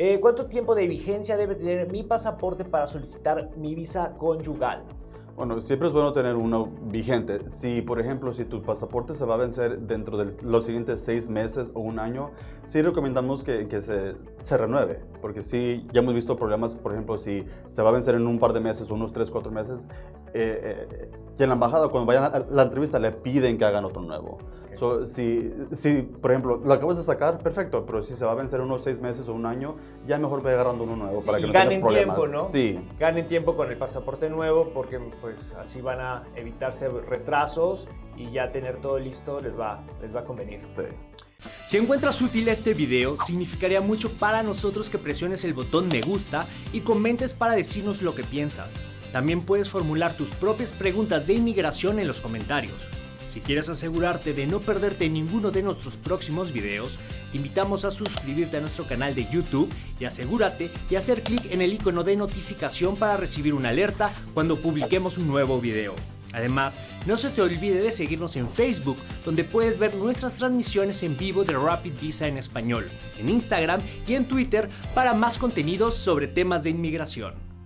Eh, ¿Cuánto tiempo de vigencia debe tener mi pasaporte para solicitar mi visa conyugal? Bueno, siempre es bueno tener uno vigente. Si, por ejemplo, si tu pasaporte se va a vencer dentro de los siguientes seis meses o un año, sí recomendamos que, se, renueve, porque sí, ya hemos visto problemas, por ejemplo, si se va a vencer en un par de meses, unos tres, cuatro meses, eh, eh, y en la embajada, cuando vayan a la entrevista, le piden que hagan otro nuevo. So, si, si, por ejemplo, lo acabas de sacar, perfecto, pero si se va a vencer unos seis meses o un año, ya mejor ve agarrando uno nuevo para que no tengas problemas. tiempo, ¿no? Sí. Ganen tiempo con el pasaporte nuevo porque pues así van a evitarse retrasos y ya tener todo listo les va, les va a convenir. Sí. Si encuentras útil este video, significaría mucho para nosotros que presiones el botón me gusta y comentes para decirnos lo que piensas. También puedes formular tus propias preguntas de inmigración en los comentarios. Si quieres asegurarte de no perderte ninguno de nuestros próximos videos, te invitamos a suscribirte a nuestro canal de YouTube y asegúrate de hacer clic en el icono de notificación para recibir una alerta cuando publiquemos un nuevo video. Además, no se te olvide de seguirnos en Facebook, donde puedes ver nuestras transmisiones en vivo de Rapid Visa en español, en Instagram y en Twitter para más contenidos sobre temas de inmigración.